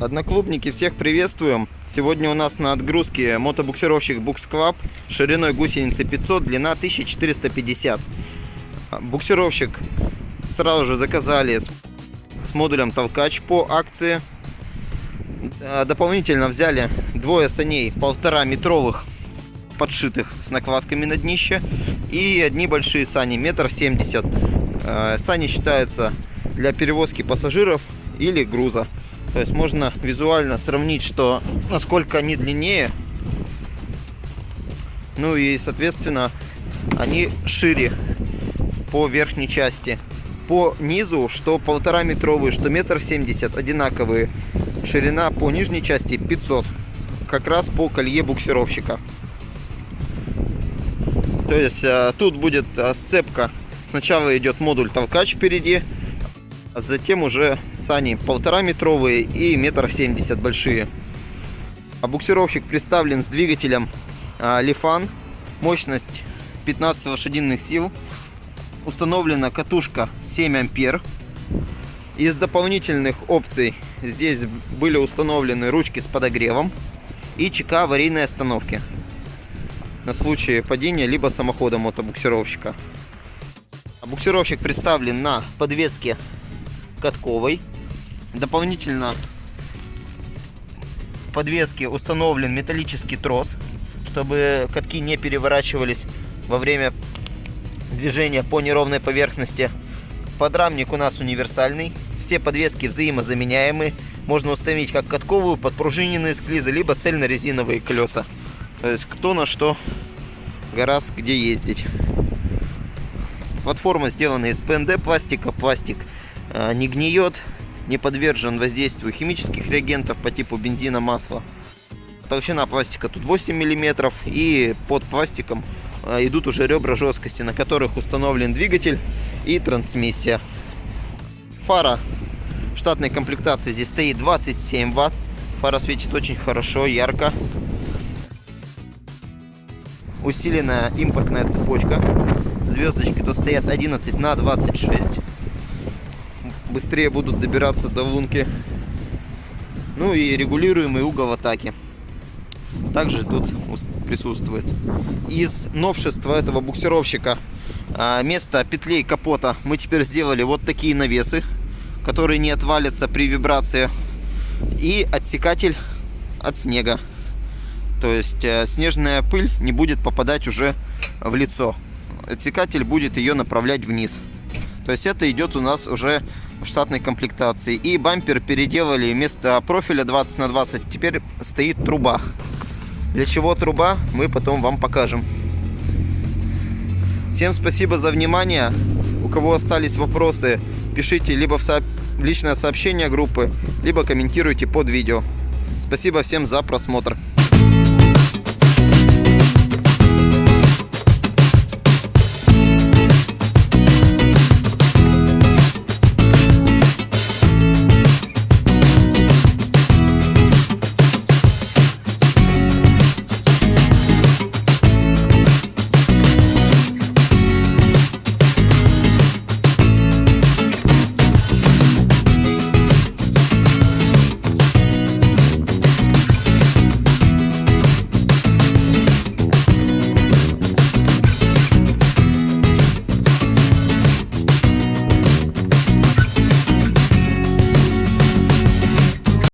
Одноклубники, всех приветствуем! Сегодня у нас на отгрузке мотобуксировщик Bux Club шириной гусеницы 500, длина 1450. Буксировщик сразу же заказали с, с модулем толкач по акции. А, Дополнительно взяли двое саней полтора метровых подшитых с накладками на днище и одни большие сани метр семьдесят. А, Сани считаются для перевозки пассажиров или груза. То есть можно визуально сравнить, что насколько они длиннее. Ну и соответственно они шире по верхней части. По низу, что полтора метровые, что метр семьдесят одинаковые. Ширина по нижней части 500. Как раз по колье буксировщика. То есть э, тут будет э, сцепка. Сначала идет модуль толкач впереди, затем уже сани полтора метровые и метр семьдесят большие. А буксировщик представлен с двигателем а, Лифан, мощность 15 лошадиных сил, установлена катушка 7 ампер. Из дополнительных опций здесь были установлены ручки с подогревом и ЧК аварийной остановки на случай падения либо самохода мотобуксировщика. А Буксировщик представлен на подвеске катковой. Дополнительно в подвеске установлен металлический трос, чтобы катки не переворачивались во время движения по неровной поверхности. Подрамник у нас универсальный. Все подвески взаимозаменяемые. Можно установить как катковую, подпружиненные склизы, либо цельно-резиновые колеса. То есть кто на что гораздо где ездить. Платформа сделана из ПНД пластика. Пластик не гниет, не подвержен воздействию химических реагентов по типу бензина, масла. Толщина пластика тут 8 мм и под пластиком а, идут уже ребра жесткости, на которых установлен двигатель и трансмиссия. Фара штатной комплектации здесь стоит 27 ватт. Фара светит очень хорошо, ярко. Усиленная импортная цепочка. Звездочки тут стоят 11 на 26 быстрее будут добираться до лунки. Ну и регулируемый угол атаки. Также тут присутствует. Из новшества этого буксировщика а, место петлей капота мы теперь сделали вот такие навесы, которые не отвалятся при вибрации. И отсекатель от снега. То есть э, снежная пыль не будет попадать уже в лицо. Отсекатель будет ее направлять вниз. То есть это идет у нас уже штатной комплектации. И бампер переделали вместо профиля 20 на 20 теперь стоит труба. Для чего труба, мы потом вам покажем. Всем спасибо за внимание. У кого остались вопросы, пишите либо в со... личное сообщение группы, либо комментируйте под видео. Спасибо всем за просмотр.